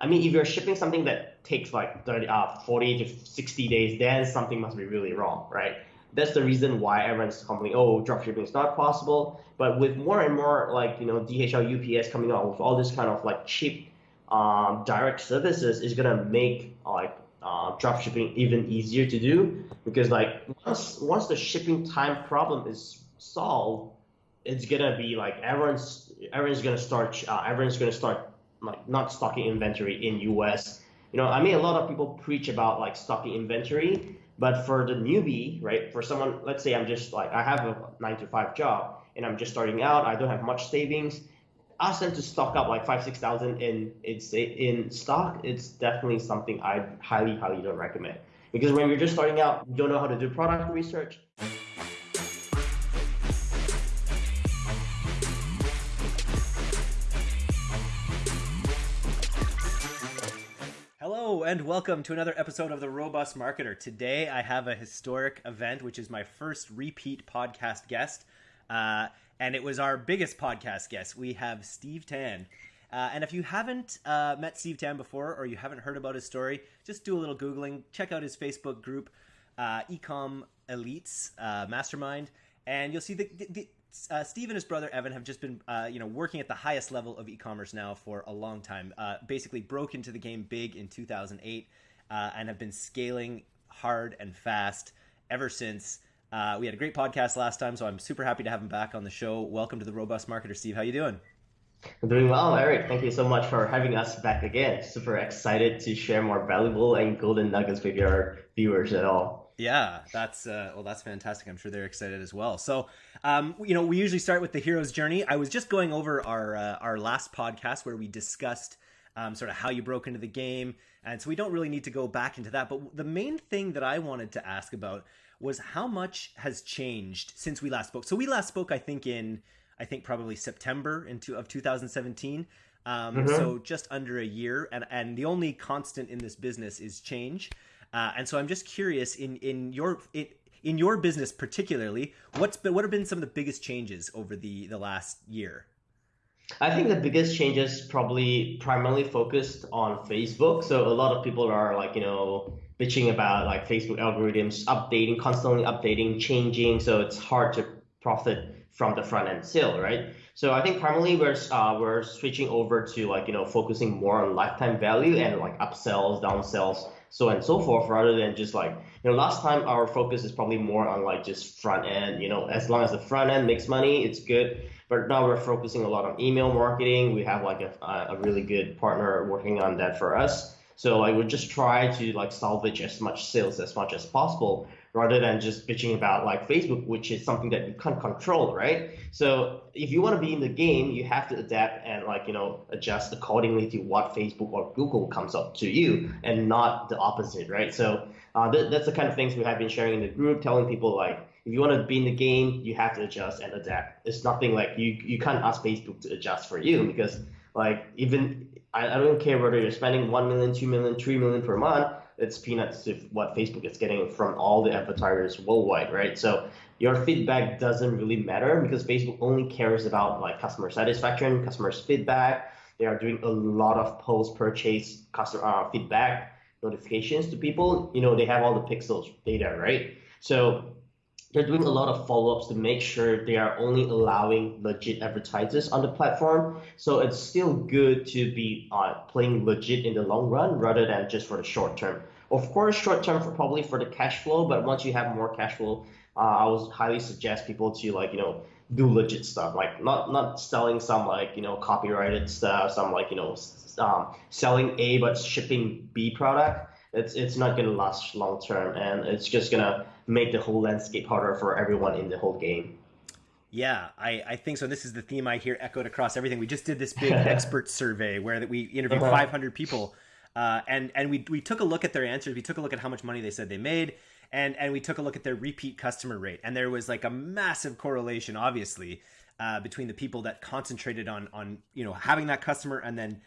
I mean, if you're shipping something that takes like 30, uh, 40 to 60 days, then something must be really wrong, right? That's the reason why everyone's complaining, oh, drop shipping is not possible. But with more and more like, you know, DHL, UPS coming out with all this kind of like cheap um, direct services is gonna make like uh, drop shipping even easier to do because like once once the shipping time problem is solved, it's gonna be like everyone's everyone's gonna start uh, everyone's gonna start like not stocking inventory in US. You know, I mean, a lot of people preach about like stocking inventory, but for the newbie, right? For someone, let's say I'm just like I have a nine to five job and I'm just starting out. I don't have much savings. Ask them to stock up like five, six thousand in it's in stock. It's definitely something I highly, highly don't recommend because when you're just starting out, you don't know how to do product research. And welcome to another episode of The Robust Marketer. Today, I have a historic event, which is my first repeat podcast guest. Uh, and it was our biggest podcast guest. We have Steve Tan. Uh, and if you haven't uh, met Steve Tan before or you haven't heard about his story, just do a little Googling. Check out his Facebook group, uh, Ecom Elites uh, Mastermind. And you'll see the, the, uh, Steve and his brother Evan have just been, uh, you know, working at the highest level of e-commerce now for a long time. Uh, basically, broke into the game big in 2008 uh, and have been scaling hard and fast ever since. Uh, we had a great podcast last time, so I'm super happy to have him back on the show. Welcome to the Robust Marketer, Steve. How you doing? I'm doing well, Eric. Thank you so much for having us back again. Super excited to share more valuable and golden nuggets with your viewers at all. Yeah, that's uh, well, that's fantastic. I'm sure they're excited as well. So, um, you know, we usually start with the hero's journey. I was just going over our uh, our last podcast where we discussed um, sort of how you broke into the game, and so we don't really need to go back into that. But the main thing that I wanted to ask about was how much has changed since we last spoke. So we last spoke, I think, in I think probably September into of 2017. Um, mm-hmm. So just under a year, and and the only constant in this business is change. Uh, and so I'm just curious in in your in, in your business particularly, what's been what have been some of the biggest changes over the the last year? I think the biggest changes probably primarily focused on Facebook. So a lot of people are like, you know, bitching about like Facebook algorithms updating, constantly updating, changing. So it's hard to profit from the front end sale, right? So I think primarily we're uh, we're switching over to like you know focusing more on lifetime value and like upsells, downsells, so on and so forth, rather than just like you know last time our focus is probably more on like just front end. You know, as long as the front end makes money, it's good. But now we're focusing a lot on email marketing. We have like a, a really good partner working on that for us. So I would just try to like salvage as much sales as much as possible rather than just bitching about like Facebook, which is something that you can't control, right? So if you want to be in the game, you have to adapt and like you know adjust accordingly to what Facebook or Google comes up to you, and not the opposite, right? So uh, th- that's the kind of things we have been sharing in the group, telling people like if you want to be in the game, you have to adjust and adapt. It's nothing like you you can't ask Facebook to adjust for you because like even I, I don't care whether you're spending one million, two million, three million per month it's peanuts to what Facebook is getting from all the advertisers worldwide, right? So your feedback doesn't really matter because Facebook only cares about like customer satisfaction, customers feedback. They are doing a lot of post-purchase customer uh, feedback notifications to people. You know, they have all the pixels data, right? So they're doing a lot of follow-ups to make sure they are only allowing legit advertisers on the platform. So it's still good to be uh, playing legit in the long run rather than just for the short term. Of course, short term for probably for the cash flow, but once you have more cash flow, uh, I would highly suggest people to like you know do legit stuff, like not not selling some like you know copyrighted stuff, some like you know um, selling A but shipping B product. It's it's not gonna last long term, and it's just gonna make the whole landscape harder for everyone in the whole game. Yeah, I, I think so. This is the theme I hear echoed across everything. We just did this big expert survey where that we interviewed uh-huh. 500 people uh, and and we we took a look at their answers. We took a look at how much money they said they made, and and we took a look at their repeat customer rate. And there was like a massive correlation, obviously, uh, between the people that concentrated on on you know having that customer and then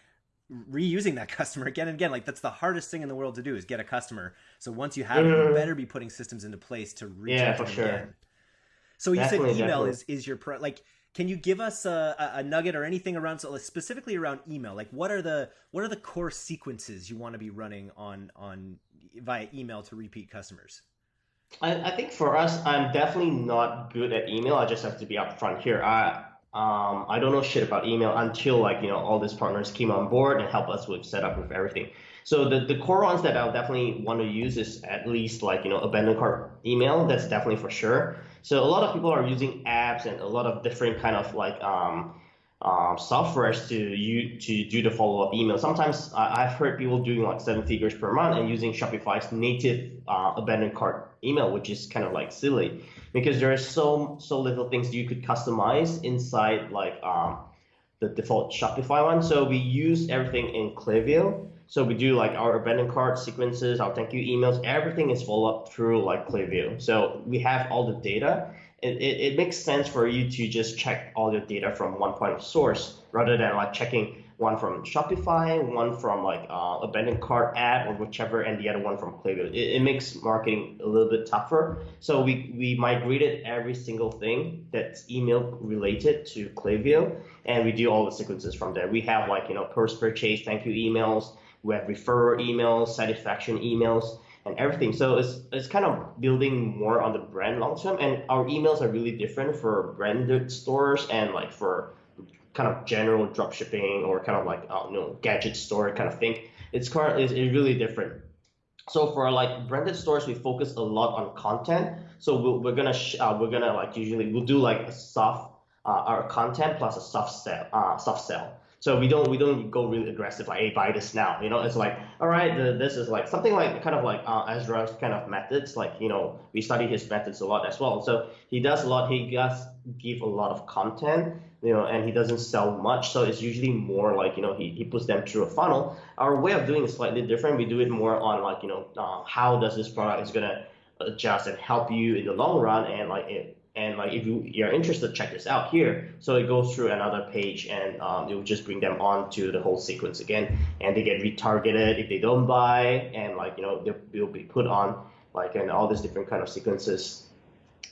reusing that customer again and again. Like that's the hardest thing in the world to do is get a customer. So once you have mm. it, you better be putting systems into place to reach yeah, for sure. again. So you definitely, said email definitely. is is your pro like can you give us a, a, nugget or anything around so specifically around email? Like what are the what are the core sequences you want to be running on on via email to repeat customers? I, I think for us, I'm definitely not good at email. I just have to be upfront here. I um, I don't know shit about email until like you know all these partners came on board and help us with setup with everything. So the, the core ones that I'll definitely want to use is at least like you know abandoned cart email. That's definitely for sure. So a lot of people are using apps and a lot of different kind of like um, um, softwares to you to do the follow up email. Sometimes I've heard people doing like seven figures per month and using Shopify's native uh, abandoned cart email, which is kind of like silly because there are so so little things you could customize inside like um, the default Shopify one. So we use everything in Klaviyo. So we do like our abandoned cart sequences, our thank you emails, everything is followed up through like Klaviyo. So we have all the data. It, it, it makes sense for you to just check all your data from one point of source rather than like checking one from Shopify, one from like uh, abandoned cart ad or whichever, and the other one from Klaviyo. It, it, makes marketing a little bit tougher. So we, we migrated every single thing that's email related to Klaviyo, and we do all the sequences from there. We have like you know post purchase thank you emails, we have referrer emails, satisfaction emails, and everything. So it's it's kind of building more on the brand long term. And our emails are really different for branded stores and like for kind of general drop shipping or kind of like I don't know gadget store kind of thing. It's currently it's really different. So for like branded stores, we focus a lot on content. So we're, we're gonna uh, we're gonna like usually we'll do like a soft uh, our content plus a soft sell uh, soft sell. So we don't we don't go really aggressive like hey buy this now. You know it's like all right the, this is like something like kind of like uh, Ezra's kind of methods. Like you know we study his methods a lot as well. So he does a lot. He does give a lot of content. You know, and he doesn't sell much, so it's usually more like you know he, he puts them through a funnel. Our way of doing is slightly different. We do it more on like you know uh, how does this product is gonna adjust and help you in the long run, and like it, and like if you, you're interested, check this out here. So it goes through another page and um, it will just bring them on to the whole sequence again. And they get retargeted if they don't buy and like, you know, they'll be put on like and all these different kind of sequences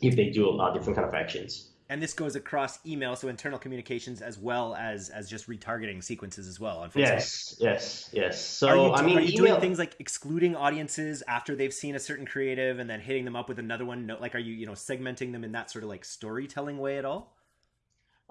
if they do uh, different kind of actions and this goes across email, so internal communications as well as as just retargeting sequences as well. Yes, yes, yes. So are you, I mean, are you email... doing things like excluding audiences after they've seen a certain creative and then hitting them up with another one? No like, are you you know segmenting them in that sort of like storytelling way at all?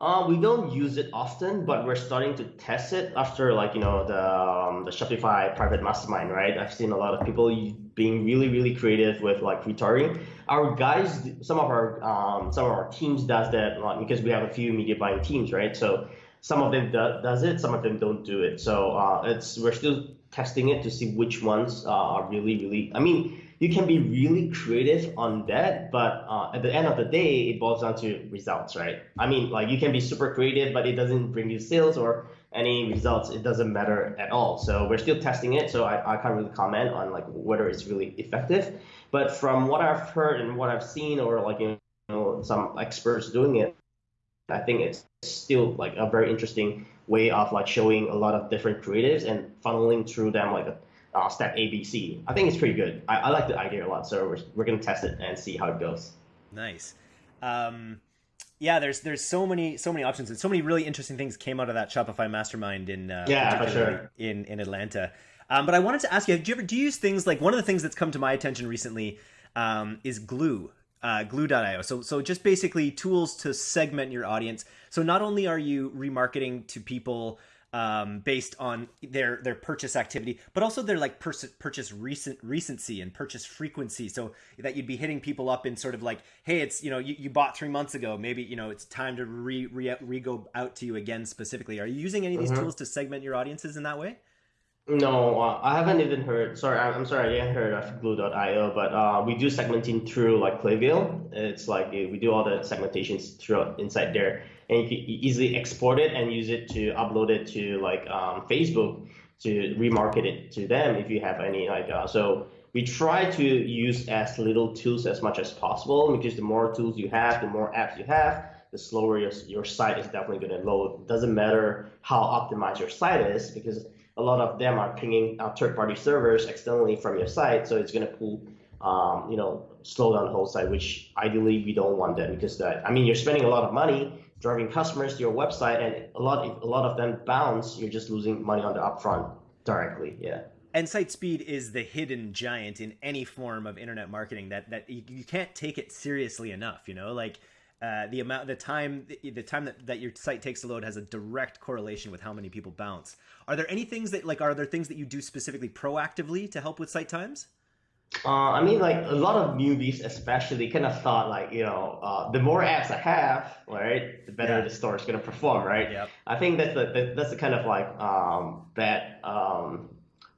Uh, we don't use it often, but we're starting to test it after like you know the um, the Shopify private mastermind, right? I've seen a lot of people being really really creative with like retargeting. Our guys, some of our um, some of our teams does that because we have a few media buying teams, right? So some of them do, does it, some of them don't do it. So uh, it's we're still testing it to see which ones uh, are really really. I mean you can be really creative on that, but uh, at the end of the day, it boils down to results, right? I mean, like you can be super creative, but it doesn't bring you sales or any results. It doesn't matter at all. So we're still testing it, so I, I can't really comment on like whether it's really effective. But from what I've heard and what I've seen, or like you know some experts doing it, I think it's still like a very interesting way of like showing a lot of different creatives and funneling through them like a uh, step ABC. I think it's pretty good. I, I like the idea a lot, so we're, we're going to test it and see how it goes. Nice. Um, yeah, there's there's so many so many options and so many really interesting things came out of that Shopify mastermind in uh, yeah for sure in in Atlanta. Um, but I wanted to ask you, do you ever do you use things like one of the things that's come to my attention recently um, is Glew, uh, Glew.io. So so just basically tools to segment your audience. So not only are you remarketing to people um, based on their their purchase activity, but also their like pers- purchase recent recency and purchase frequency. So that you'd be hitting people up in sort of like, hey, it's you know you, you bought three months ago, maybe you know it's time to re re, re go out to you again specifically. Are you using any of these mm-hmm. tools to segment your audiences in that way? No, uh, I haven't even heard. Sorry, I'm sorry, I haven't heard of Glew.io, but uh, we do segmenting through like Klaviyo. It's like we do all the segmentations through inside there and you can easily export it and use it to upload it to like um, Facebook to remarket it to them if you have any like uh, so we try to use as little tools as much as possible because the more tools you have the more apps you have the slower your, your site is definitely going to load. It doesn't matter how optimized your site is because a lot of them are pinging uh, third-party servers externally from your site so it's going to pull um, you know slow down the whole site which ideally we don't want that because that i mean you're spending a lot of money driving customers to your website, and a lot a lot of them bounce, you're just losing money on the upfront directly. Yeah. And site speed is the hidden giant in any form of internet marketing that that you, you can't take it seriously enough. You know, like uh, the amount, the time, the time that, that your site takes to load has a direct correlation with how many people bounce. Are there any things that like are there things that you do specifically proactively to help with site times? Uh, I mean, like a lot of newbies, especially, kind of thought like, you know, uh, the more apps I have, right, the better Yeah. the store is gonna perform, right? Yep. I think that's the that- that's the kind of like um, that um,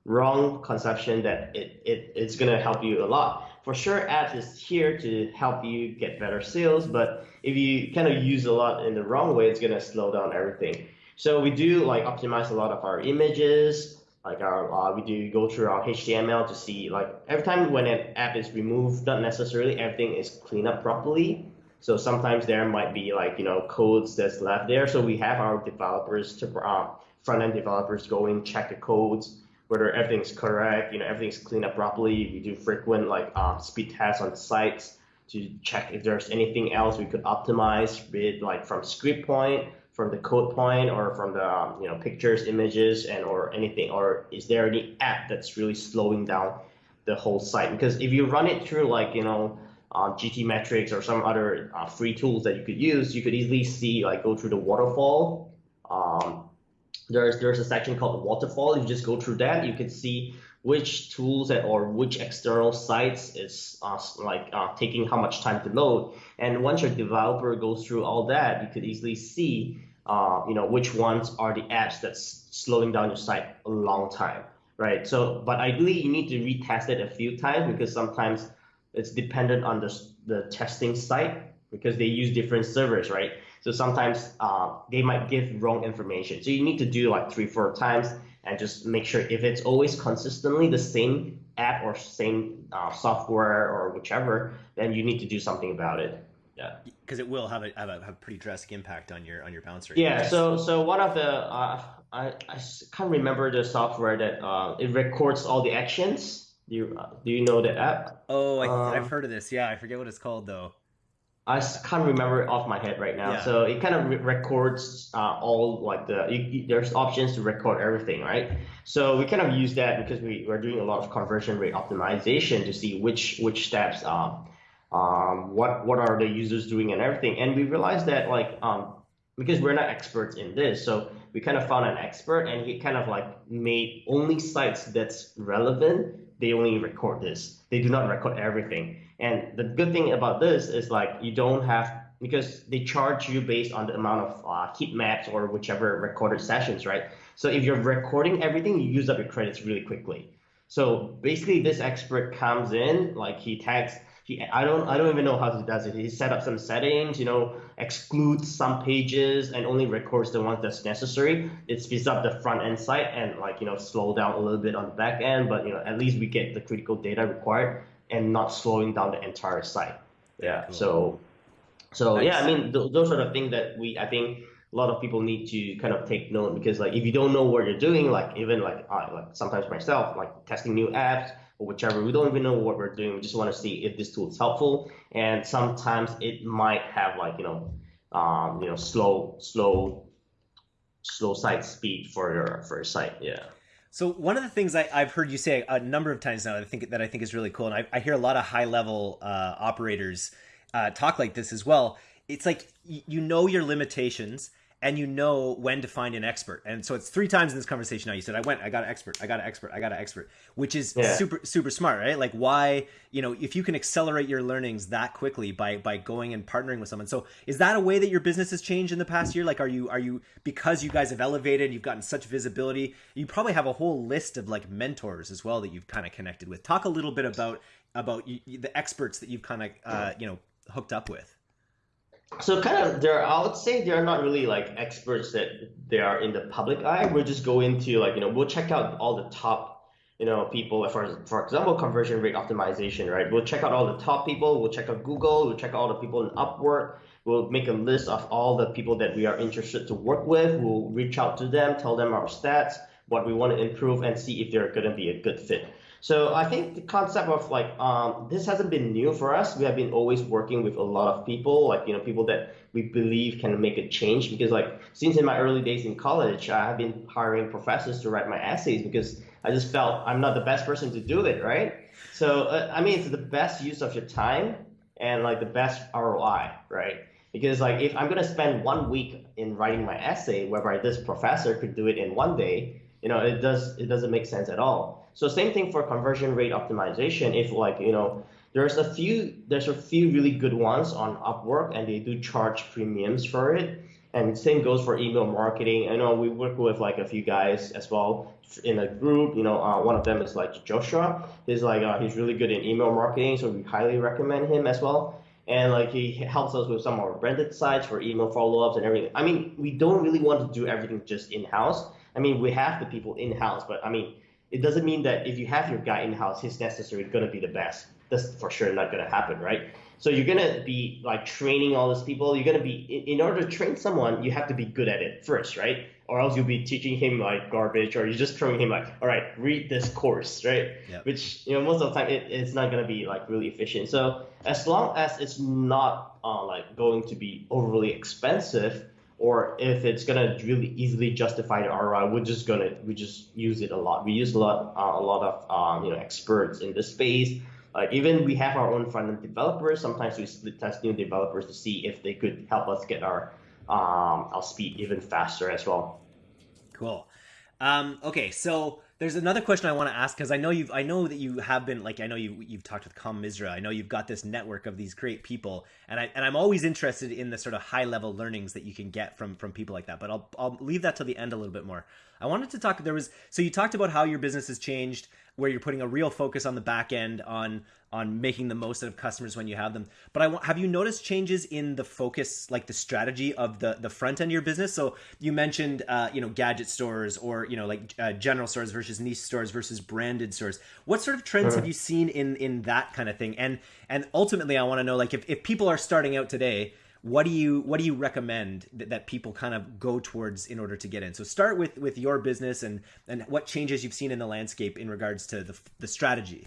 wrong conception that it, it it's gonna help you a lot. For sure, apps is here to help you get better sales, but if you kind of use a lot in the wrong way, it's gonna slow down everything. So we do like optimize a lot of our images, like our uh, we do go through our HTML to see like every time when an app is removed, not necessarily everything is cleaned up properly. So sometimes there might be like you know codes that's left there. So we have our developers to uh, front end developers go in check the codes whether everything's correct, you know everything's cleaned up properly. We do frequent like uh, speed tests on sites to check if there's anything else we could optimize, it like from script point, from the code point, or from the um, you know pictures, images, and or anything, or is there any app that's really slowing down the whole site? Because if you run it through like you know uh, GTmetrix or some other uh, free tools that you could use, you could easily see like go through the waterfall. Um, there's there's a section called waterfall. You just go through that, you can see which tools or which external sites is uh, like uh, taking how much time to load. And once your developer goes through all that, you could easily see uh, you know which ones are the apps that's slowing down your site a long time, right? So, but ideally you need to retest it a few times because sometimes it's dependent on the the testing site because they use different servers, right? So sometimes uh, they might give wrong information. So you need to do like three, four times and just make sure if it's always consistently the same app or same uh, software or whichever, then you need to do something about it. Yeah. Because it will have a, have a have a pretty drastic impact on your on your bounce rate. Yeah. So so one of the uh, I, I can't remember the software that uh, it records all the actions. Do you uh, do you know the app? Oh, I, Uh, I've heard of this. Yeah, I forget what it's called though. I can't remember it off my head right now. Yeah. So it kind of re- records uh, all like the you, you- there's options to record everything, right? So we kind of use that because we we're doing a lot of conversion rate optimization to see which which steps um, um what what are the users doing and everything. And we realized that like um because we're not experts in this, so we kind of found an expert and he kind of like made only sites that's relevant. They only record this. They do not record everything. And the good thing about this is like you don't have because they charge you based on the amount of uh, heat maps or whichever recorded sessions, right? So if you're recording everything, you use up your credits really quickly. So basically, this expert comes in, like he tags. He, I don't, I don't even know how he does it. He set up some settings, you know, excludes some pages and only records the ones that's necessary. It speeds up the front end site and like you know slow down a little bit on the back end, but you know at least we get the critical data required and not slowing down the entire site. Yeah. Cool. So, so yeah, I mean th- those are the things that we I think a lot of people need to kind of take note because like if you don't know what you're doing, like even like I like sometimes myself like testing new apps or whichever, we don't even know what we're doing. We just want to see if this tool is helpful, and sometimes it might have like you know, um, you know, slow slow slow site speed for your for your site. Yeah. So one of the things I, I've heard you say a number of times now, that I think that I think is really cool, and I, I hear a lot of high level uh, operators uh, talk like this as well. It's like you know your limitations and you know when to find an expert. And so it's three times in this conversation now. You said, "I went, I got an expert, I got an expert, I got an expert," which is Yeah. super super smart, right? Like why you know if you can accelerate your learnings that quickly by by going and partnering with someone. So is that a way that your business has changed in the past year? Like are you are you because you guys have elevated, you've gotten such visibility, you probably have a whole list of like mentors as well that you've kind of connected with. Talk a little bit about about you, the experts that you've kind of uh, you know hooked up with. So kind of they're I would say they're not really like experts that they are in the public eye. We'll just go into like, you know, we'll check out all the top, you know, people for for example, conversion rate optimization, right? We'll check out all the top people, we'll check out Google, we'll check out all the people in Upwork, we'll make a list of all the people that we are interested to work with, we'll reach out to them, tell them our stats, what we want to improve and see if they're gonna be a good fit. So I think the concept of like um, this hasn't been new for us. We have been always working with a lot of people, like you know people that we believe can make a change. Because like since in my early days in college, I have been hiring professors to write my essays because I just felt I'm not the best person to do it, right? So uh, I mean, it's the best use of your time and like the best ROI, right? Because like if I'm gonna spend one week in writing my essay, whereby this professor could do it in one day, you know, it does it doesn't make sense at all. So same thing for conversion rate optimization. If like, you know, there's a few there's a few really good ones on Upwork and they do charge premiums for it. And same goes for email marketing. I know we work with like a few guys as well in a group. You know, uh, one of them is like Joshua. He's like uh, he's really good in email marketing, so we highly recommend him as well. And like he helps us with some of our branded sites for email follow-ups and everything. I mean, we don't really want to do everything just in-house. I mean, we have the people in-house, but I mean, it doesn't mean that if you have your guy in house, he's necessarily going to be the best. That's for sure not going to happen, right? So you're going to be like training all these people. You're going to be, in, order to train someone, you have to be good at it first, right? Or else you'll be teaching him like garbage, or you're just throwing him like, all right, read this course, right? Yep. Which you know most of the time it, it's not going to be like really efficient. So as long as it's not uh, like going to be overly expensive, or if it's gonna really easily justify the ROI, we're just gonna we just use it a lot. We use a lot uh, a lot of um, you know experts in this space. Uh, even we have our own front end developers. Sometimes we split test new developers to see if they could help us get our um, our speed even faster as well. Cool. Um, okay, so there's another question I want to ask because I know you've I know that you have been like I know you you've talked with Com Misra. I know you've got this network of these great people, and I and I'm always interested in the sort of high level learnings that you can get from from people like that. But I'll I'll leave that till the end a little bit more. I wanted to talk. There was so you talked about how your business has changed, where you're putting a real focus on the back end on on making the most out of customers when you have them. But I want, have you noticed changes in the focus, like the strategy of the the front end of your business? So you mentioned, uh, you know, gadget stores or you know, like uh, general stores versus niche stores versus branded stores. What sort of trends have you seen in in that kind of thing? And and ultimately, I want to know, like, if if people are starting out today what do you what do you recommend that, that people kind of go towards in order to get in so start with with your business and and what changes you've seen in the landscape in regards to the, the strategy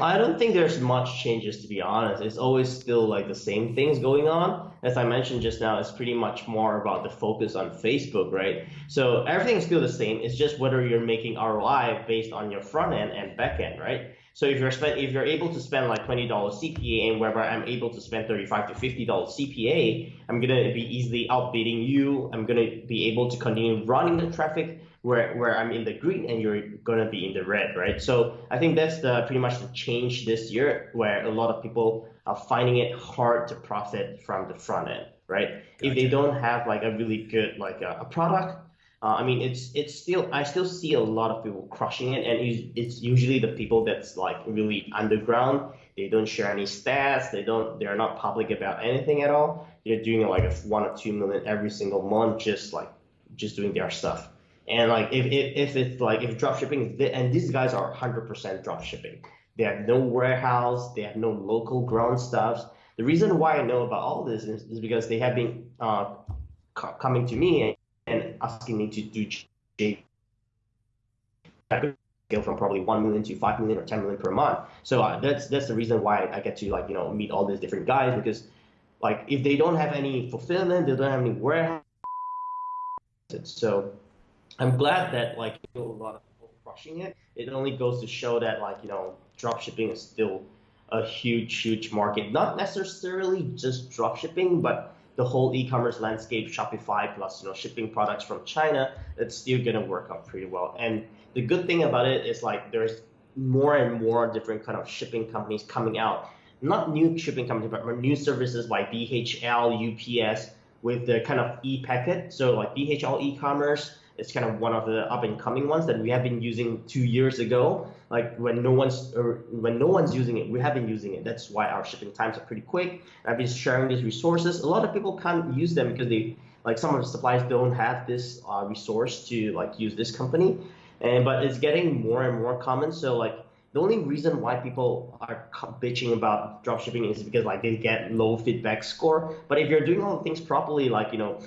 I don't think there's much changes to be honest. It's always still like the same things going on. As I mentioned just now, it's pretty much more about the focus on Facebook, right? So everything's still the same. It's just whether you're making ROI based on your front end and back end, right? So if you're spend, if you're able to spend like twenty dollars CPA, and wherever I'm able to spend thirty five to fifty dollars CPA, I'm gonna be easily outbidding you. I'm gonna be able to continue running the traffic where where I'm in the green and you're gonna be in the red, right? So I think that's the pretty much the change this year, where a lot of people are finding it hard to profit from the front end, right? Gotcha. If they don't have like a really good like a, a product uh, I mean, it's it's still I still see a lot of people crushing it, and it's usually the people that's like really underground. They don't share any stats. They don't. They're not public about anything at all. They're doing like a one or two million every single month, just like just doing their stuff. And like if if, if it's like if drop shipping is and these guys are 100% drop shipping. They have no warehouse. They have no local ground stuffs. The reason why I know about all this is, is because they have been uh, coming to me asking me to do scale from probably one million to five million or ten million per month. So uh, that's that's the reason why I get to like you know meet all these different guys because like if they don't have any fulfillment, they don't have any warehouse. So I'm glad that like you know, a lot of people crushing it. It only goes to show that like you know drop shipping is still a huge huge market. Not necessarily just drop shipping, but the whole e-commerce landscape, Shopify plus you know shipping products from China, it's still gonna work out pretty well. And the good thing about it is like there's more and more different kind of shipping companies coming out. Not new shipping companies, but new services like DHL, UPS with the kind of e-packet. So like DHL e-commerce it's kind of one of the up and coming ones that we have been using two years ago. Like when no one's or when no one's using it, we have been using it. That's why our shipping times are pretty quick. I've been sharing these resources. A lot of people can't use them because they like some of the suppliers don't have this uh, resource to like use this company. And but it's getting more and more common. So like the only reason why people are bitching about dropshipping is because like they get low feedback score. But if you're doing all the things properly, like you know,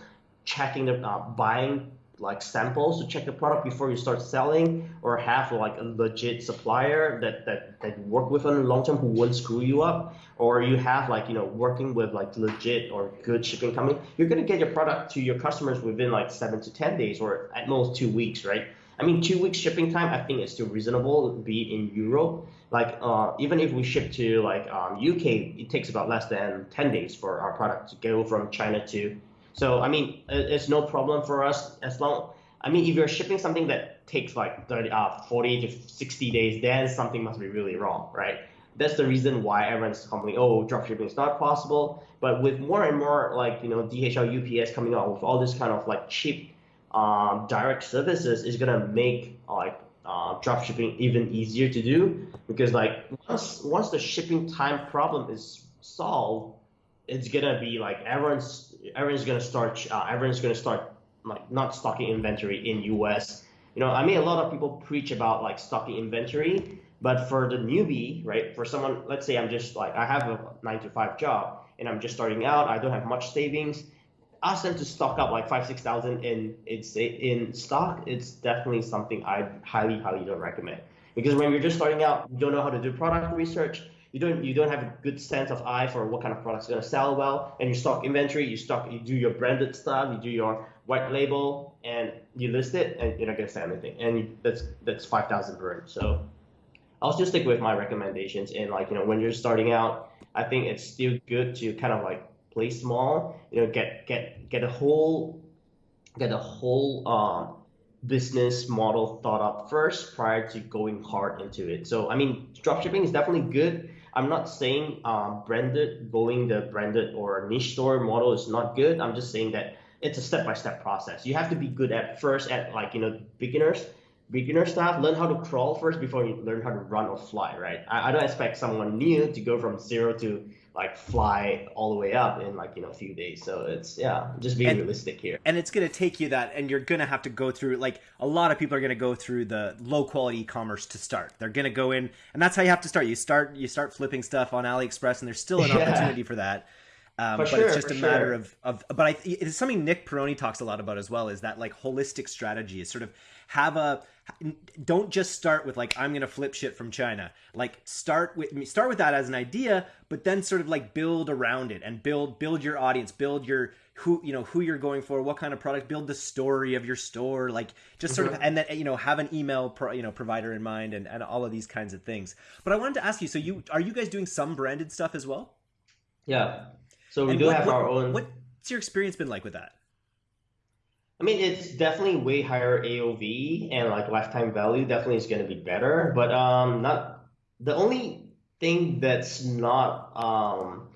checking the uh, buying like samples to check the product before you start selling, or have like a legit supplier that that that work with on the long term who won't screw you up, or you have like you know working with like legit or good shipping company, you're gonna get your product to your customers within like seven to ten days, or at most two weeks, right? I mean, two weeks shipping time, I think is still reasonable, be in Europe. Like, uh, even if we ship to like um, UK, it takes about less than 10 days for our product to go from China to. So, I mean, it's no problem for us as long. I mean, if you're shipping something that takes like 30, uh, 40 to 60 days, then something must be really wrong, right? That's the reason why everyone's complaining, oh, dropshipping is not possible. But with more and more like, you know, DHL, UPS coming out with all this kind of like cheap um, direct services is gonna make like uh, drop shipping even easier to do because like once once the shipping time problem is solved, it's gonna be like everyone's everyone's gonna start uh, everyone's gonna start like not stocking inventory in US. You know, I mean, a lot of people preach about like stocking inventory, but for the newbie, right? For someone, let's say I'm just like I have a nine to five job and I'm just starting out. I don't have much savings ask them to stock up like five six thousand in it's in stock it's definitely something i highly highly don't recommend because when you're just starting out you don't know how to do product research you don't you don't have a good sense of eye for what kind of products are going to sell well and you stock inventory you stock you do your branded stuff you do your white label and you list it and you're not going to sell anything and that's that's 5000 burn so i'll just stick with my recommendations and like you know when you're starting out i think it's still good to kind of like play small. You know, get get get a whole get a whole um, business model thought up first prior to going hard into it. So I mean, dropshipping is definitely good. I'm not saying um, branded going the branded or niche store model is not good. I'm just saying that it's a step by step process. You have to be good at first at like you know beginners beginner stuff, learn how to crawl first before you learn how to run or fly, right? I, I don't expect someone new to go from zero to like fly all the way up in like you know a few days. So it's yeah just being and, realistic here. and it's going to take you that and you're going to have to go through like a lot of people are going to go through the low quality e-commerce to start. They're going to go in and that's how you have to start. You start you start flipping stuff on aliexpress and there's still an yeah. opportunity for that. Um, but sure, it's just a matter sure. of, of but I, it's something nick peroni talks a lot about as well is that like holistic strategy is sort of have a don't just start with like i'm gonna flip shit from china. Like start with me start with that as an idea but then sort of like build around it and build build your audience build your who you know who you're going for what kind of product build the story of your store like just sort mm-hmm. of and then you know have an email pro, you know provider in mind and, and all of these kinds of things. But i wanted to ask you so you are you guys doing some branded stuff as well? Yeah. So we and do what, have what, our own what's your experience been like with that I mean, it's definitely way higher AOV and like lifetime value definitely is going to be better, but um, not the only thing that's not um,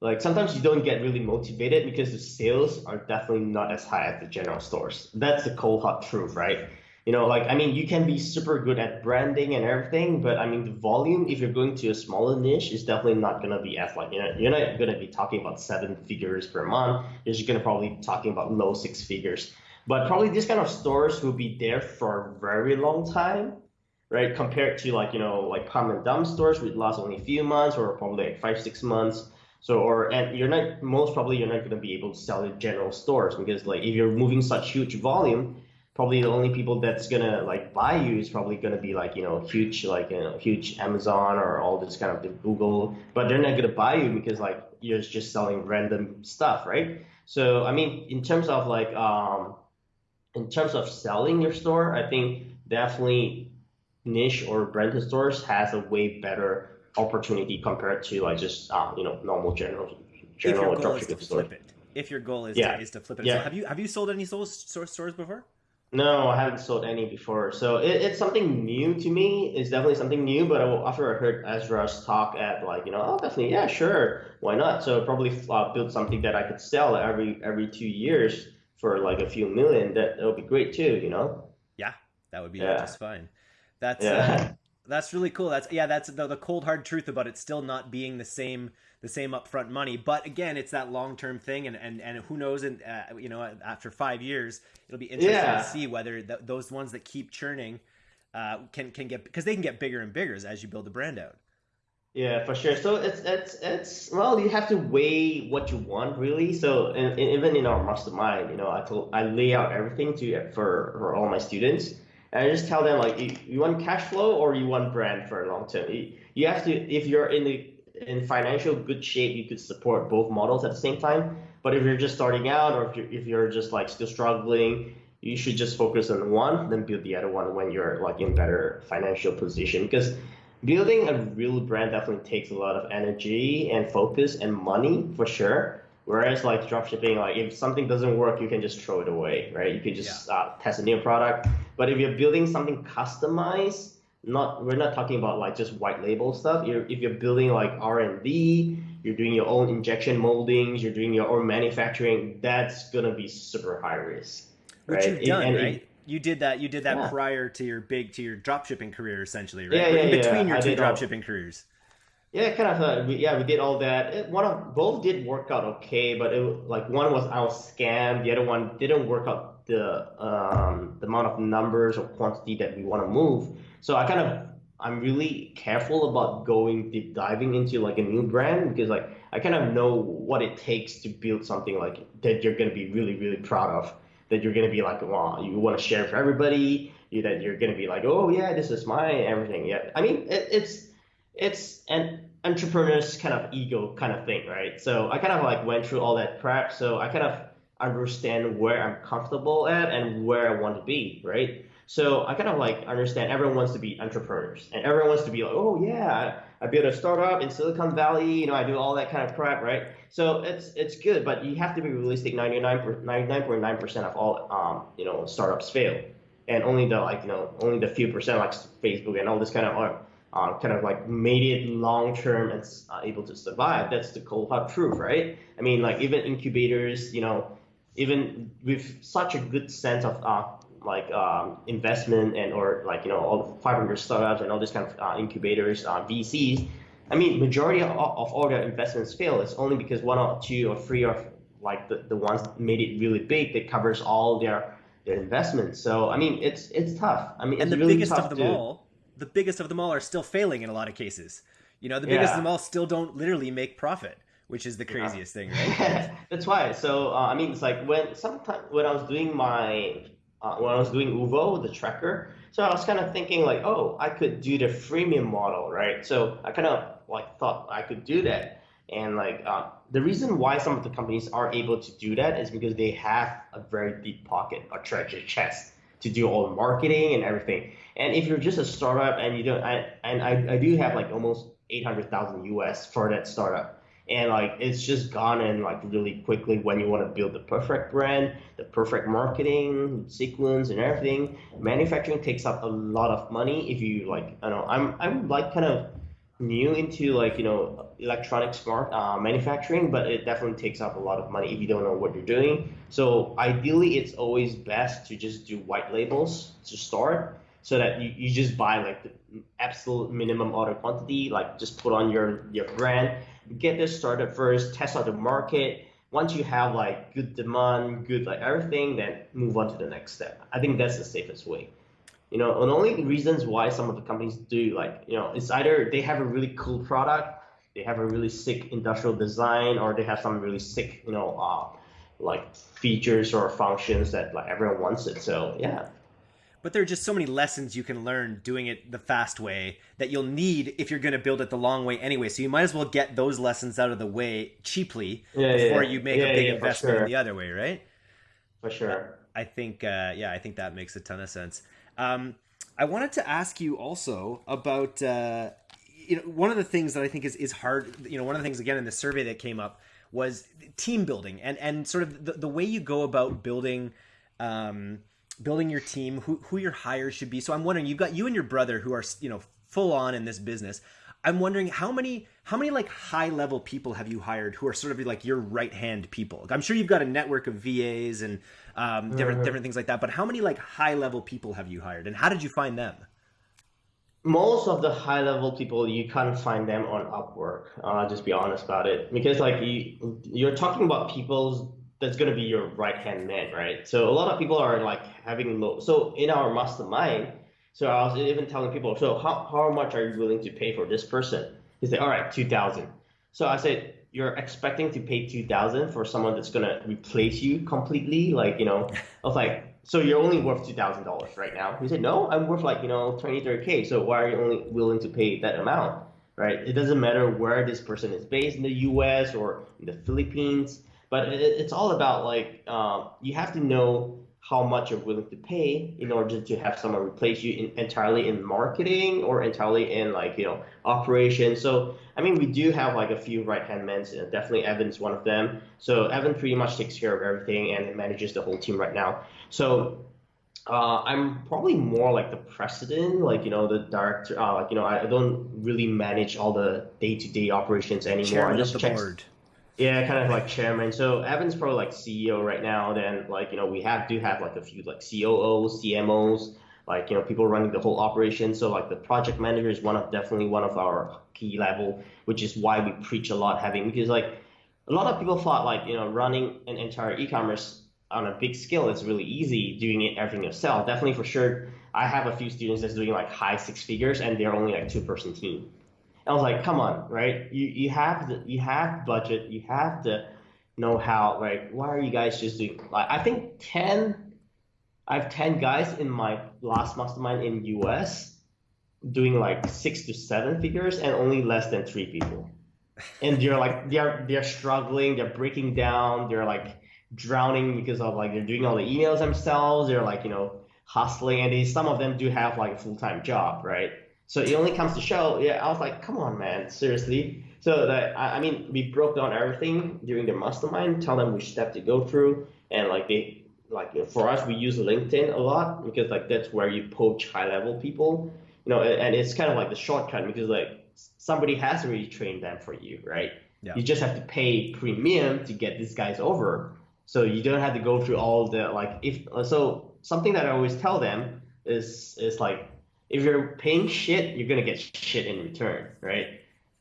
like sometimes you don't get really motivated because the sales are definitely not as high at the general stores. That's the cold hot truth, right? You know, like I mean, you can be super good at branding and everything, but I mean, the volume if you're going to a smaller niche is definitely not gonna be as like you know, you're not gonna be talking about seven figures per month. You're just gonna probably be talking about low six figures. But probably these kind of stores will be there for a very long time, right? Compared to like you know, like pump and dump stores which last only a few months or probably like five six months. So or and you're not most probably you're not gonna be able to sell in general stores because like if you're moving such huge volume probably the only people that's gonna like buy you is probably gonna be like you know huge like you know huge Amazon or all this kind of the Google, but they're not gonna buy you because like you're just selling random stuff, right? So I mean, in terms of like um, in terms of selling your store, I think definitely niche or branded stores has a way better opportunity compared to like just um, you know normal general general dropshipping store. If your goal is yeah. to, is to flip it, yeah. So have you have you sold any stores stores before? No, I haven't sold any before. So it, it's something new to me. It's definitely something new. But after I heard Ezra's talk at like, you know, oh, definitely, yeah, sure, why not? So probably uh, build something that I could sell every every two years for like a few million. That that would be great too, you know. Yeah, that would be yeah. just fine. That's yeah. uh, that's really cool. That's yeah, that's the, the cold hard truth about it still not being the same the same upfront money. But again, it's that long term thing, and, and and who knows? And uh, you know, after five years, it'll be interesting yeah. to see whether th- those ones that keep churning uh, can can get because they can get bigger and bigger as you build the brand out. Yeah, for sure. So it's it's it's well, you have to weigh what you want really. So in, in, even in our mastermind, you know, I told I lay out everything to for for all my students, and I just tell them like, you, you want cash flow or you want brand for a long term. You, you have to if you're in the in financial good shape, you could support both models at the same time. But if you're just starting out or if you're, if you're just like still struggling, you should just focus on one, then build the other one when you're like in better financial position. Because building a real brand definitely takes a lot of energy and focus and money for sure. Whereas like dropshipping, like if something doesn't work, you can just throw it away, right? You can just yeah. uh, test a new product. But if you're building something customized, not we're not talking about like just white label stuff. You're, if you're building like R and D, you're doing your own injection moldings, you're doing your own manufacturing. That's gonna be super high risk. Which right? you've done, it, right? It, you did that. You did that yeah. prior to your big to your drop shipping career, essentially, right? Yeah, yeah, in between yeah. your two drop shipping careers. Yeah, kind of. Uh, we, yeah, we did all that. It, one of both did work out okay, but it like one was I was scammed. The other one didn't work out the um, the amount of numbers or quantity that we want to move. So I kind of I'm really careful about going deep diving into like a new brand because like I kind of know what it takes to build something like that you're gonna be really really proud of that you're gonna be like, wow, you want to share for everybody. You, that you're gonna be like, oh yeah, this is my everything. Yeah, I mean, it, it's it's an entrepreneur's kind of ego kind of thing, right? So I kind of like went through all that prep, so I kind of understand where I'm comfortable at and where I want to be, right? So I kind of like understand everyone wants to be entrepreneurs and everyone wants to be like, oh yeah, I built a startup in Silicon Valley, you know, I do all that kind of crap, right? So it's it's good, but you have to be realistic. 99.9 percent of all um, you know startups fail, and only the like you know only the few percent like Facebook and all this kind of are uh, kind of like made it long term and uh, able to survive. That's the cold hard truth, right? I mean, like even incubators, you know, even with such a good sense of uh, like um, investment and or like you know all 500 startups and all these kind of uh, incubators, uh, VCs. I mean, majority of, of all their investments fail. It's only because one or two or three of like the, the ones made it really big that covers all their their investments. So I mean, it's it's tough. I mean, and the really biggest of them to... all, the biggest of them all are still failing in a lot of cases. You know, the biggest yeah. of them all still don't literally make profit which is the craziest yeah. thing, right? That's why. So uh, I mean, it's like when sometimes when I was doing my uh, when I was doing Uvo, the tracker. So I was kind of thinking like, oh, I could do the freemium model, right? So I kind of like thought I could do that. And like uh, the reason why some of the companies are able to do that is because they have a very deep pocket a treasure chest to do all the marketing and everything. And if you're just a startup and you don't, I, and I, I do have like almost 800,000 US for that startup and like it's just gone in like really quickly when you want to build the perfect brand the perfect marketing sequence and everything. Manufacturing takes up a lot of money if you like i don't know i'm i'm like kind of new into like you know electronic smart uh, manufacturing but it definitely takes up a lot of money if you don't know what you're doing. So ideally it's always best to just do white labels to start so that you, you just buy like the absolute minimum order quantity like just put on your your brand get this started first, test out the market. Once you have like good demand, good like everything, then move on to the next step. I think that's the safest way. You know, and the only reasons why some of the companies do like, you know, it's either they have a really cool product, they have a really sick industrial design, or they have some really sick, you know, uh, like features or functions that like everyone wants it. So yeah, but there are just so many lessons you can learn doing it the fast way that you'll need if you're going to build it the long way anyway. So you might as well get those lessons out of the way cheaply yeah, before yeah. you make yeah, a big investment sure. in the other way, right? For sure. I think, uh, yeah, I think that makes a ton of sense. Um, I wanted to ask you also about, uh, you know, one of the things that I think is, is hard, you know, one of the things, again, in the survey that came up was team building and, and sort of the, the way you go about building, um, building your team, who who your hires should be. So I'm wondering, you've got you and your brother who are you know full on in this business. I'm wondering how many how many like high level people have you hired who are sort of like your right hand people? I'm sure you've got a network of VAs and um, different mm-hmm. different things like that. But how many like high level people have you hired, and how did you find them? Most of the high level people you can't find them on Upwork. Uh, just be honest about it, because like you, you're talking about people's that's going to be your right hand man, right? So a lot of people are like having low. So in our mastermind, so I was even telling people, so how, how much are you willing to pay for this person? He said, all right, 2000. So I said, you're expecting to pay 2000 for someone that's going to replace you completely? Like, you know, I was like, so you're only worth $2,000 right now. He said, no, I'm worth like, you know, 20, 30K. So why are you only willing to pay that amount? Right? It doesn't matter where this person is based in the US or in the Philippines, but it, it's all about like, uh, you have to know how much you're willing to pay in order to have someone replace you in, entirely in marketing or entirely in like you know operations so i mean we do have like a few right hand men uh, definitely evan's one of them so evan pretty much takes care of everything and manages the whole team right now so uh, I'm probably more like the president, like you know the director. Uh, like you know, I, I don't really manage all the day-to-day operations anymore. Chairman I just of the check, board. Yeah, kind of like chairman. So Evan's probably like CEO right now. Then like you know we have do have like a few like COOs, CMOs, like you know people running the whole operation. So like the project manager is one of definitely one of our key level, which is why we preach a lot having because like a lot of people thought like you know running an entire e-commerce on a big scale is really easy doing it everything yourself. Definitely for sure. I have a few students that's doing like high six figures and they're only like two person team. I was like, come on, right? You you have the you have budget, you have the know how, right? Why are you guys just doing like I think ten I have ten guys in my last mastermind in US doing like six to seven figures and only less than three people. And they're like they're they're struggling, they're breaking down, they're like drowning because of like they're doing all the emails themselves, they're like, you know, hustling and they, some of them do have like a full time job, right? So it only comes to show, yeah, I was like, come on, man, seriously. So that I, I mean, we broke down everything during the mastermind, tell them which step to go through, and like they like for us, we use LinkedIn a lot because like that's where you poach high level people, you know, and, and it's kind of like the shortcut because like somebody has already trained them for you, right? Yeah. You just have to pay premium to get these guys over, so you don't have to go through all the like if so something that I always tell them is is like if you're paying shit, you're gonna get shit in return, right?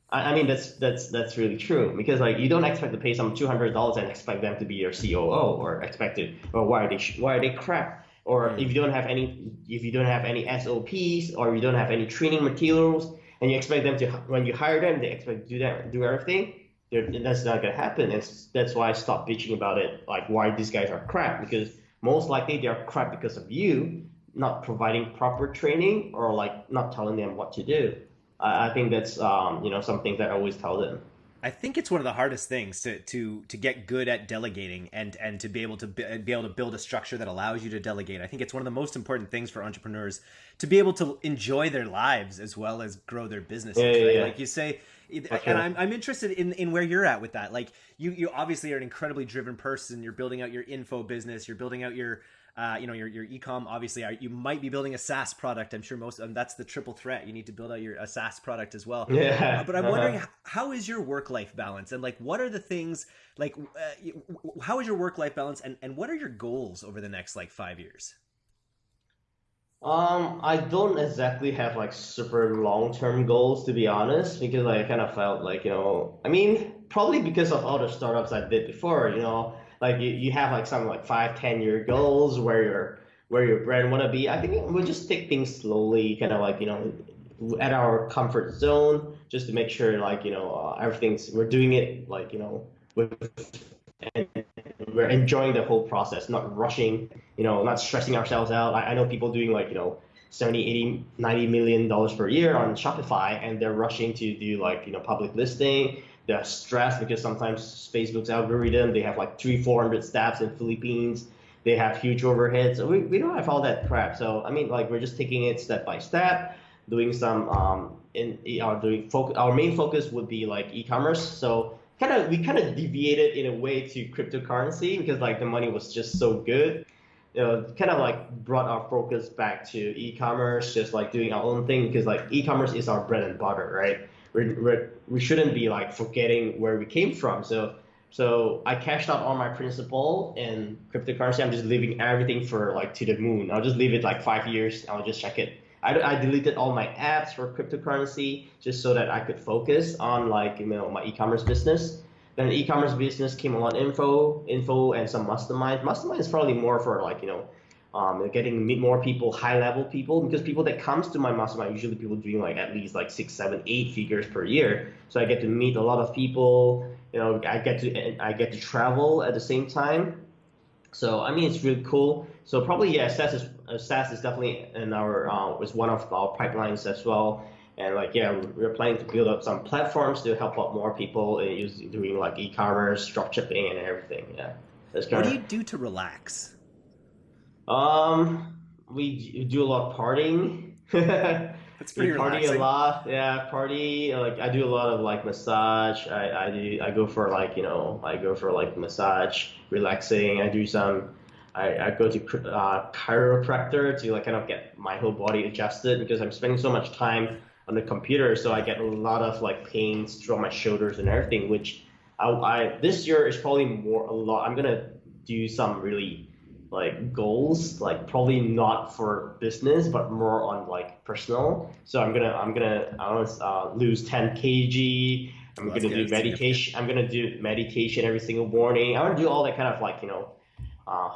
I, I mean that's that's that's really true because like you don't expect to pay some two hundred dollars and expect them to be your COO or expected or why are they sh- why are they crap or hmm. if you don't have any if you don't have any SOPs or you don't have any training materials and you expect them to when you hire them they expect to do that do everything that's not gonna happen and that's why I stopped bitching about it like why these guys are crap because most likely they are crap because of you not providing proper training or like not telling them what to do. I, I think that's um, you know something that I always tell them. I think it's one of the hardest things to to to get good at delegating and and to be able to be, be able to build a structure that allows you to delegate. I think it's one of the most important things for entrepreneurs to be able to enjoy their lives as well as grow their businesses. Yeah, right? yeah. Like you say, sure. and I'm I'm interested in in where you're at with that. Like you you obviously are an incredibly driven person. You're building out your info business. You're building out your uh, you know your your ecom obviously are, you might be building a SaaS product. I'm sure most and that's the triple threat. You need to build out your a SaaS product as well. Yeah. Uh, but I'm Uh-huh. wondering how is your work life balance and like what are the things like uh, how is your work life balance and and what are your goals over the next like five years? Um, I don't exactly have like super long-term goals to be honest, because I kind of felt like, you know, I mean, probably because of all the startups I did before, you know, like you, you have like some like five, ten year goals where your where your brand wanna be. I think we'll just take things slowly, kind of like, you know, at our comfort zone, just to make sure like, you know, uh, everything's we're doing it like, you know, with and we're enjoying the whole process, not rushing, you know, not stressing ourselves out. I, I know people doing like, you know, 70, 80, 90 million dollars per year on Shopify and they're rushing to do like, you know, public listing. They're stressed because sometimes Facebook's algorithm, they have like three, 400 staffs in Philippines. They have huge overheads. So we, we don't have all that crap. So, I mean, like we're just taking it step by step, doing some, um, in our doing focus, our main focus would be like e-commerce. So kind of we kind of deviated in a way to cryptocurrency because like the money was just so good you know kind of like brought our focus back to e-commerce just like doing our own thing because like e-commerce is our bread and butter right we're, we shouldn't be like forgetting where we came from. So so i cashed out all my principal in cryptocurrency. I'm just leaving everything for like to the moon. I'll just leave it like five years. I'll just check it. I, I deleted all my apps for cryptocurrency just so that I could focus on like you know my e-commerce business. Then e-commerce business came along info, info, and some mastermind. Mastermind is probably more for like you know um, getting meet more people, high level people, because people that comes to my mastermind usually people doing like at least like six, seven, eight figures per year. So I get to meet a lot of people. You know, I get to I get to travel at the same time. So I mean, it's really cool. So probably yeah, SaaS is uh, SaaS is definitely in our uh, is one of our pipelines as well. And like yeah, we're planning to build up some platforms to help out more people in doing like e-commerce, dropshipping, and everything. Yeah. That's what do you do to relax? Um, we do a lot of partying. That's pretty we party relaxing. a lot. Yeah, party. Like I do a lot of like massage. I, I do. I go for like you know. I go for like massage, relaxing. I do some. I, I go to uh, chiropractor to like kind of get my whole body adjusted because I'm spending so much time on the computer, so I get a lot of like pains through my shoulders and everything. Which I, I this year is probably more a lot. I'm gonna do some really like goals, like probably not for business, but more on like personal. So I'm gonna I'm gonna I want to uh, lose 10 kg. I'm well, gonna do meditation. I'm gonna do meditation every single morning. I want to do all that kind of like you know, uh,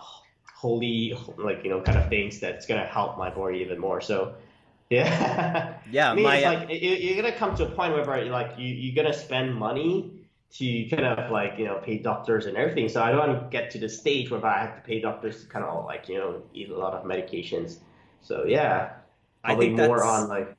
holy like you know kind of things that's gonna help my body even more. So yeah, yeah. I mean, my, it's like you're gonna come to a point where like you you're gonna spend money to kind of like you know pay doctors and everything. So I don't want to get to the stage where I have to pay doctors to kind of like you know eat a lot of medications. So yeah, probably I think more on like.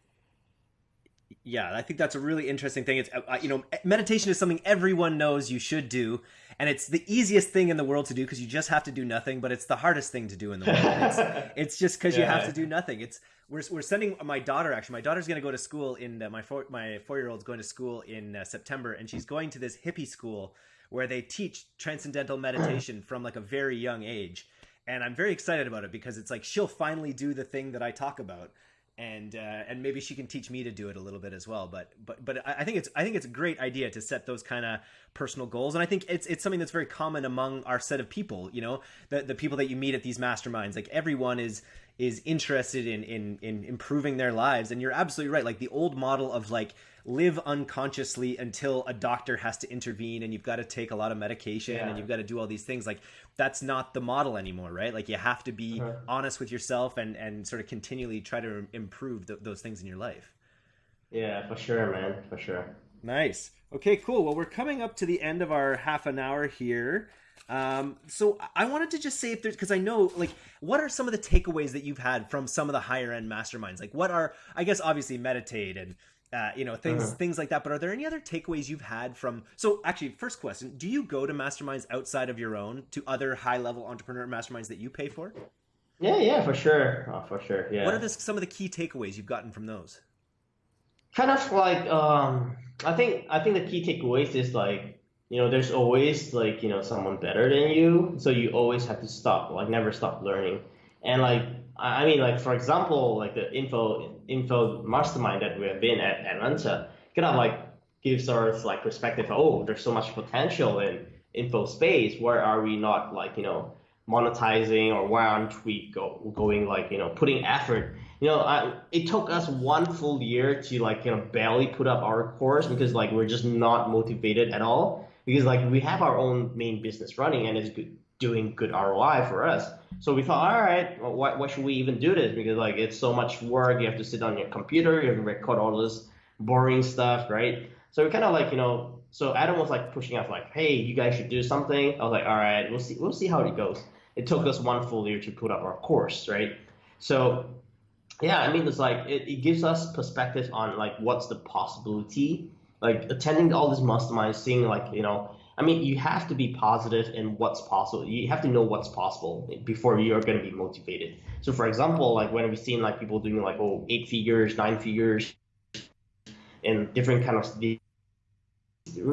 Yeah, I think that's a really interesting thing. It's uh, you know meditation is something everyone knows you should do, and it's the easiest thing in the world to do because you just have to do nothing. But it's the hardest thing to do in the world. It's, it's just because yeah. you have to do nothing. It's we're, we're sending my daughter actually my daughter's going to go to school in uh, my four my four year old's going to school in uh, september and she's going to this hippie school where they teach transcendental meditation from like a very young age and i'm very excited about it because it's like she'll finally do the thing that i talk about and uh, and maybe she can teach me to do it a little bit as well. But but but I think it's I think it's a great idea to set those kind of personal goals, and I think it's it's something that's very common among our set of people. You know, the the people that you meet at these masterminds, like everyone is is interested in in in improving their lives. And you're absolutely right. Like the old model of like live unconsciously until a doctor has to intervene and you've got to take a lot of medication yeah. and you've got to do all these things like that's not the model anymore right? Like you have to be uh-huh. honest with yourself and and sort of continually try to improve th- those things in your life. Yeah for sure man for sure. Nice. Okay cool. Well we're coming up to the end of our half an hour here um, so I wanted to just say if there's because I know like what are some of the takeaways that you've had from some of the higher end masterminds? Like what are I guess obviously meditate and uh, you know things uh-huh. things like that. But are there any other takeaways you've had from? So actually, first question: Do you go to masterminds outside of your own to other high level entrepreneur masterminds that you pay for? Yeah, yeah, for sure, oh, for sure. Yeah. What are the, some of the key takeaways you've gotten from those? Kind of like um, I think I think the key takeaways is like you know, there's always like, you know, someone better than you. So you always have to stop, like never stop learning. And like, I mean, like for example, like the info info mastermind that we have been at Atlanta, kind of like gives us like perspective. Oh, there's so much potential in info space. Where are we not like, you know, monetizing or why aren't we go, going like, you know, putting effort you know, I, it took us one full year to like, you know, barely put up our course because like we're just not motivated at all because like we have our own main business running and it's good, doing good ROI for us. So we thought, all right, well, why, why should we even do this? Because like it's so much work. You have to sit on your computer, you have to record all this boring stuff, right? So we kind of like, you know, so Adam was like pushing us like, hey, you guys should do something. I was like, all right, we'll see, we'll see how it goes. It took us one full year to put up our course, right? So yeah, I mean, it's like it, it gives us perspective on like what's the possibility like attending all these masterminds, seeing like you know, I mean, you have to be positive in what's possible. You have to know what's possible before you're going to be motivated. So, for example, like when we've seen like people doing like oh eight figures, nine figures, and different kind of we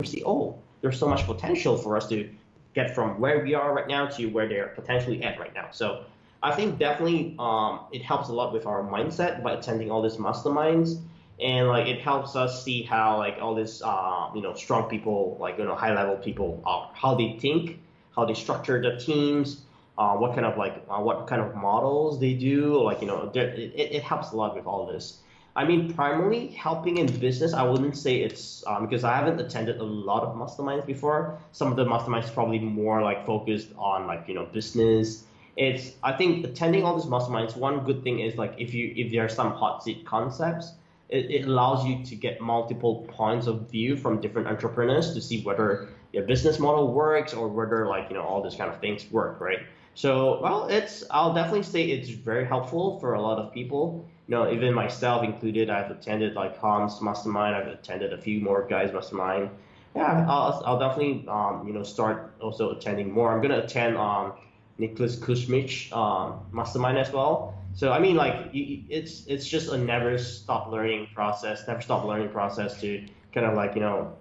see oh there's so much potential for us to get from where we are right now to where they're potentially at right now. So I think definitely um, it helps a lot with our mindset by attending all these masterminds and like it helps us see how like all these uh, you know strong people like you know high level people are how they think how they structure the teams uh, what kind of like uh, what kind of models they do like you know it, it helps a lot with all this i mean primarily helping in business i wouldn't say it's um, because i haven't attended a lot of masterminds before some of the masterminds probably more like focused on like you know business it's I think attending all these masterminds. One good thing is like if you if there are some hot seat concepts, it, it allows you to get multiple points of view from different entrepreneurs to see whether your business model works or whether like you know all these kind of things work, right? So well, it's I'll definitely say it's very helpful for a lot of people. You know, even myself included, I've attended like Hans Mastermind. I've attended a few more guys Mastermind. Yeah, I'll, I'll definitely um, you know start also attending more. I'm gonna attend um, Nicholas Kusmich um, Mastermind as well. So I mean, like it's it's just a never stop learning process, never stop learning process to kind of like you know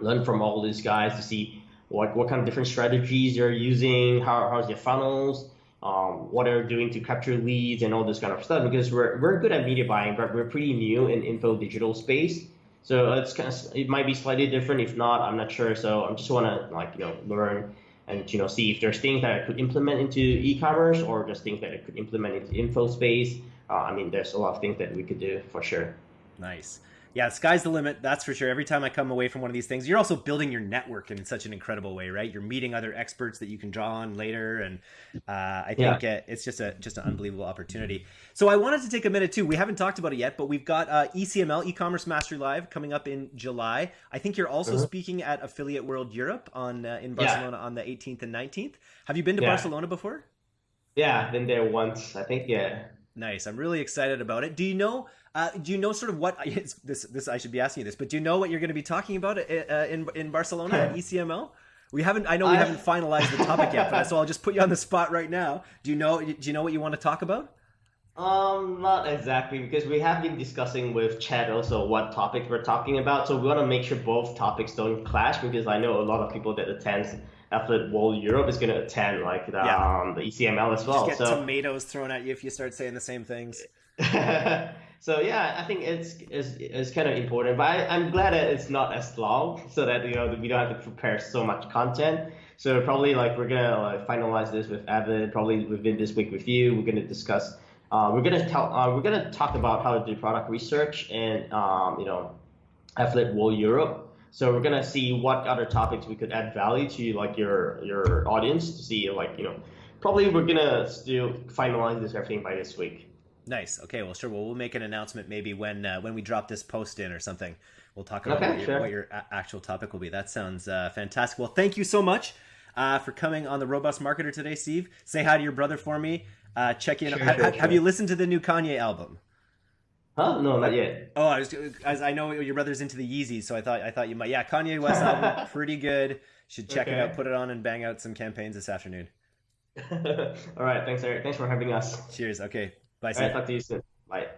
learn from all these guys to see what what kind of different strategies they're using, how how's their funnels, um, what they're doing to capture leads and all this kind of stuff. Because we're we're good at media buying, but we're pretty new in info digital space. So it's kind of it might be slightly different. If not, I'm not sure. So I just want to like you know learn and you know see if there's things that I could implement into e-commerce or just things that I could implement into info space. Uh, I mean, there's a lot of things that we could do for sure. Nice yeah, sky's the limit. That's for sure. Every time I come away from one of these things, you're also building your network in such an incredible way, right? You're meeting other experts that you can draw on later, and uh, I think yeah. it's just a just an unbelievable opportunity. So I wanted to take a minute too. We haven't talked about it yet, but we've got uh, ECML e-commerce mastery live coming up in July. I think you're also uh-huh. speaking at Affiliate World Europe on uh, in Barcelona yeah. on the 18th and 19th. Have you been to yeah. Barcelona before? Yeah, I've been there once. I think yeah. Nice. I'm really excited about it. Do you know? Uh, do you know sort of what this? This I should be asking you this, but do you know what you're going to be talking about uh, uh in in Barcelona at ECML? We haven't. I know we I, haven't finalized the topic yet, but so I'll just put you on the spot right now. Do you know? Do you know what you want to talk about? Um, not exactly because we have been discussing with Chad also what topic we're talking about. So we want to make sure both topics don't clash because I know a lot of people that attend Affiliate World Europe is going to attend like the, yeah. um, the ECML as well. Just get so, tomatoes thrown at you if you start saying the same things. So yeah, I think it's, it's it's kind of important, but I, I'm glad that it's not as long, so that you know we don't have to prepare so much content. So probably like we're gonna like, finalize this with Evan, probably within this week with you. We're gonna discuss. Uh, we're gonna tell. Uh, we're gonna talk about how to do product research and um, you know, Affiliate World Europe so we're gonna see what other topics we could add value to like your your audience to see like you know probably we're gonna still finalize this everything by this week. Nice. Okay. Well, sure. Well, we'll make an announcement maybe when uh, when we drop this post in or something. We'll talk about okay, what, your, sure. what, your, actual topic will be. That sounds uh, fantastic. Well, thank you so much uh, for coming on the Robust Marketer today, Steve. Say hi to your brother for me. Uh, check in. Sure, ha- sure, have you listened to the new Kanye album? Huh? No, not yet. Oh, I was as I know your brother's into the Yeezys, so I thought I thought you might. Yeah, Kanye West album, pretty good. Should check okay. it out, put it on, and bang out some campaigns this afternoon. All right, thanks, Eric. Thanks for having us. Cheers. Okay, bye. All right, talk to you soon. Bye.